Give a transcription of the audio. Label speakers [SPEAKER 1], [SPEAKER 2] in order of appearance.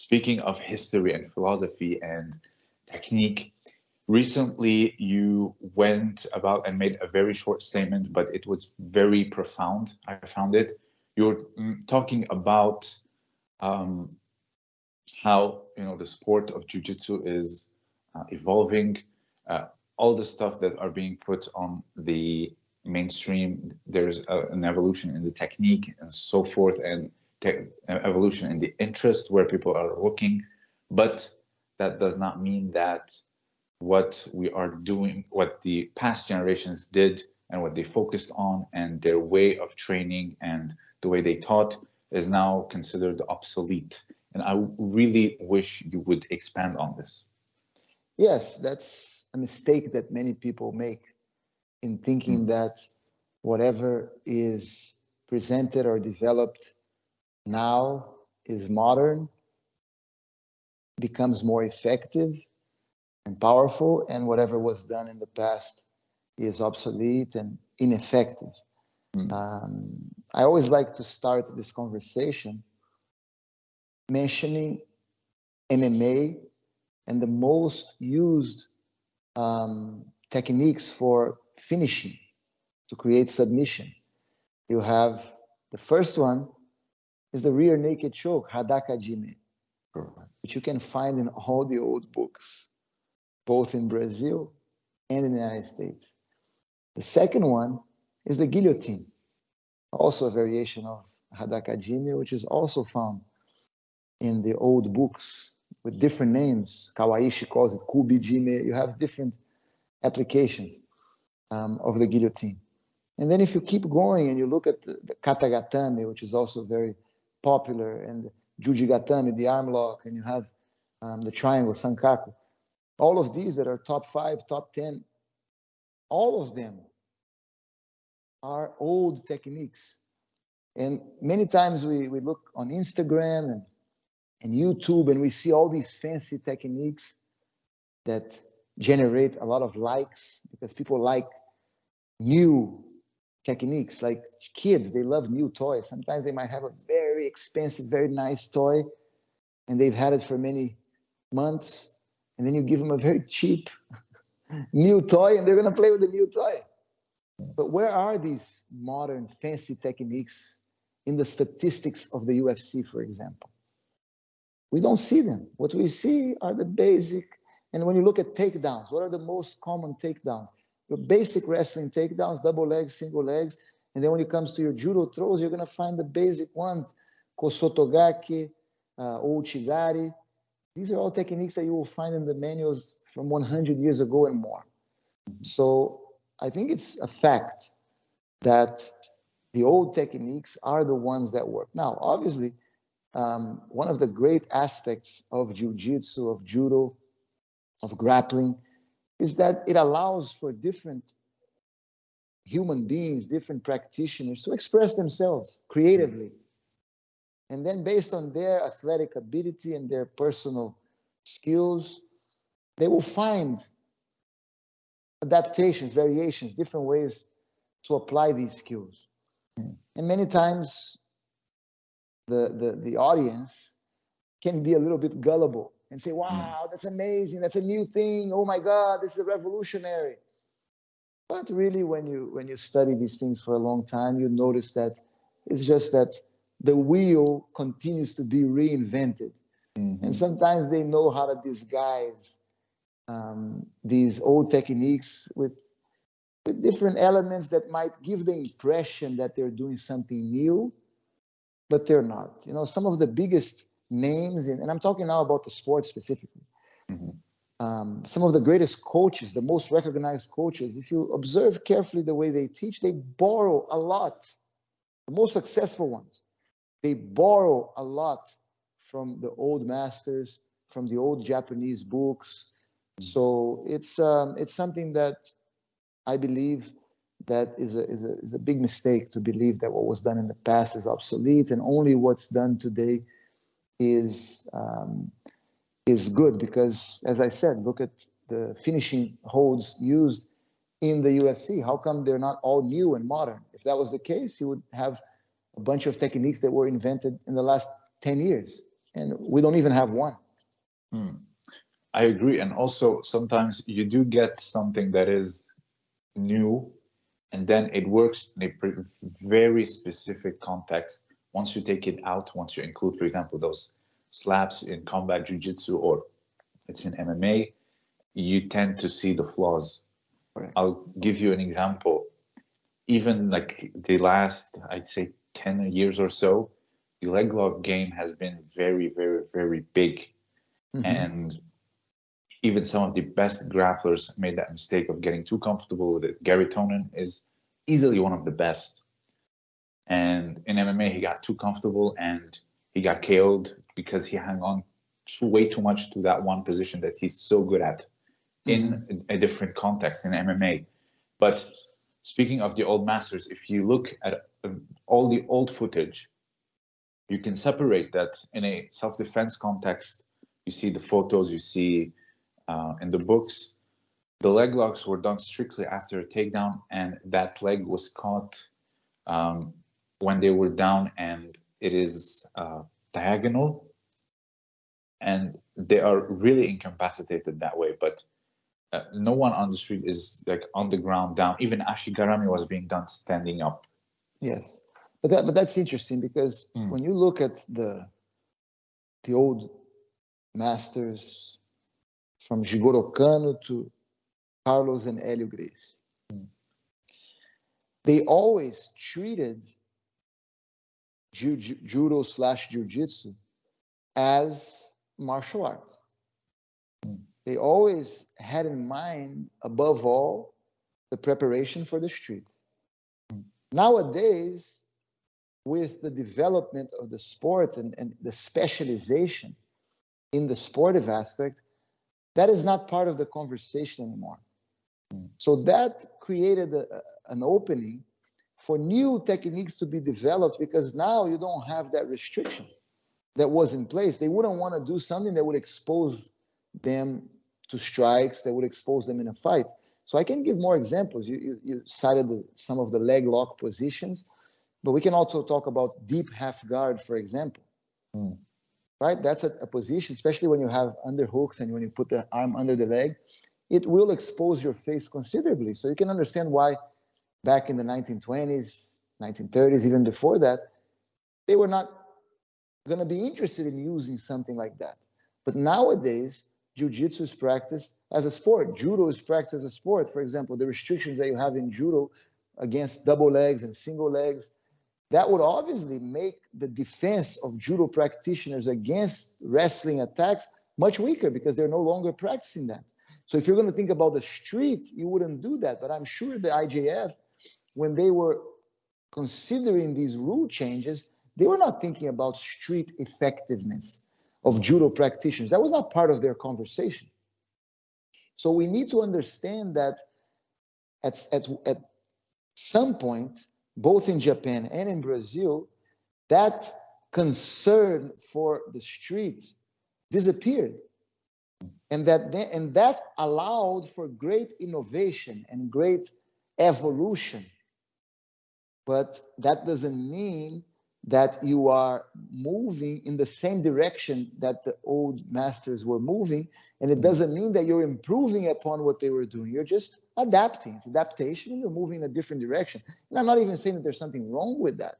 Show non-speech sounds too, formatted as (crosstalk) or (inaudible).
[SPEAKER 1] speaking of history and philosophy and technique, recently you went about and made a very short statement, but it was very profound. I found it. You were mm, talking about um, how you know the sport of jiu-jitsu is uh, evolving, uh, all the stuff that are being put on the mainstream. There's a, an evolution in the technique and so forth, and evolution in the interest where people are looking, but that does not mean that what we are doing, what the past generations did and what they focused on and their way of training and the way they taught is now considered obsolete. And I really wish you would expand on this.
[SPEAKER 2] Yes, that's a mistake that many people make in thinking mm. that whatever is presented or developed now is modern, becomes more effective and powerful, and whatever was done in the past is obsolete and ineffective. Mm. Um, I always like to start this conversation mentioning MMA and the most used um, techniques for finishing to create submission. You have the first one is the rear naked choke, Hadaka Jime, which you can find in all the old books, both in Brazil and in the United States. The second one is the guillotine, also a variation of Hadaka Jime, which is also found in the old books with different names. Kawaishi calls it Kubi Jime. You have different applications um, of the guillotine. And then if you keep going and you look at the, the katagatame, which is also very popular, and jujigatame, the arm lock, and you have um, the triangle, sankaku, all of these that are top five, top 10, all of them are old techniques. And many times we, we look on Instagram and, and YouTube and we see all these fancy techniques that generate a lot of likes because people like new techniques. Like kids, they love new toys. Sometimes they might have a very expensive, very nice toy, and they've had it for many months. And then you give them a very cheap (laughs) new toy, and they're going to play with the new toy. But where are these modern, fancy techniques in the statistics of the UFC, for example? We don't see them. What we see are the basic. And when you look at takedowns, what are the most common takedowns? Your basic wrestling takedowns, double legs, single legs. And then when it comes to your judo throws, you're going to find the basic ones, kosotogari, uh, ouchigari. These are all techniques that you will find in the manuals from 100 years ago and more. So I think it's a fact that the old techniques are the ones that work. Now, obviously, um, one of the great aspects of jiu-jitsu, of judo, of grappling, is that it allows for different human beings, different practitioners to express themselves creatively. Mm-hmm. And then, based on their athletic ability and their personal skills, they will find adaptations, variations, different ways to apply these skills. Mm-hmm. And many times, the, the, the audience can be a little bit gullible and say, wow, that's amazing. That's a new thing. Oh my God, this is revolutionary. But really, when you when you study these things for a long time, you notice that it's just that the wheel continues to be reinvented. Mm-hmm. And sometimes they know how to disguise um, these old techniques with, with different elements that might give the impression that they're doing something new, but they're not. You know, some of the biggest names, in, and I'm talking now about the sport specifically. Mm-hmm. Um, some of the greatest coaches, the most recognized coaches, if you observe carefully the way they teach, they borrow a lot. The most successful ones, they borrow a lot from the old masters, from the old Japanese books. Mm-hmm. So it's um, it's something that I believe that is a, is, a, is a big mistake to believe that what was done in the past is obsolete and only what's done today is um, is good because, as I said, look at the finishing holds used in the UFC. How come they're not all new and modern? If that was the case, you would have a bunch of techniques that were invented in the last 10 years. and we don't even have one.
[SPEAKER 1] Hmm. I agree. And also sometimes you do get something that is new and then it works in a very specific context. Once you take it out, once you include, for example, those slaps in combat jiu-jitsu or it's in MMA, you tend to see the flaws. Right. I'll give you an example. Even like the last, I'd say 10 years or so, the leg lock game has been very, very, very big. Mm-hmm. And even some of the best grapplers made that mistake of getting too comfortable with it. Garry Tonon is easily one of the best. And in MMA, he got too comfortable and he got KO'd because he hung on too, way too much to that one position that he's so good at in mm-hmm. a different context in MMA. But speaking of the old masters, if you look at um, all the old footage, you can separate that in a self-defense context. You see the photos, you see uh, in the books, the leg locks were done strictly after a takedown, and that leg was caught um, when they were down, and it is uh, diagonal, and they are really incapacitated that way. But uh, no one on the street is like on the ground down. Even Ashigarami was being done standing up.
[SPEAKER 2] Yes, but that but that's interesting because mm. when you look at the the old masters from Jigoro Kano to Carlos and Helio Gracie, mm. they always treated ju- judo slash jujitsu as martial arts. They always had in mind, above all, the preparation for the street. Nowadays, with the development of the sport and, and the specialization in the sportive aspect, that is not part of the conversation anymore. So that created a, an opening for new techniques to be developed because now you don't have that restriction that was in place. They wouldn't want to do something that would expose them to strikes, that would expose them in a fight. So I can give more examples. You, you, you cited the, some of the leg lock positions. But we can also talk about deep half guard, for example. Mm. Right? That's a, a, position, especially when you have underhooks and when you put the arm under the leg, it will expose your face considerably. So you can understand why back in the 1920s, 1930s, even before that, they were not going to be interested in using something like that. But nowadays, jiu-jitsu is practiced as a sport. Judo is practiced as a sport. For example, the restrictions that you have in judo against double legs and single legs, that would obviously make the defense of judo practitioners against wrestling attacks much weaker because they're no longer practicing that. So if you're going to think about the street, you wouldn't do that. But I'm sure the IJF, when they were considering these rule changes, they were not thinking about street effectiveness of judo practitioners. That was not part of their conversation. So we need to understand that at, at, at some point, both in Japan and in Brazil, that concern for the streets disappeared. And that, and that allowed for great innovation and great evolution. But that doesn't mean that you are moving in the same direction that the old masters were moving. And it mm. doesn't mean that you're improving upon what they were doing. You're just adapting. It's adaptation you're moving in a different direction. And I'm not even saying that there's something wrong with that.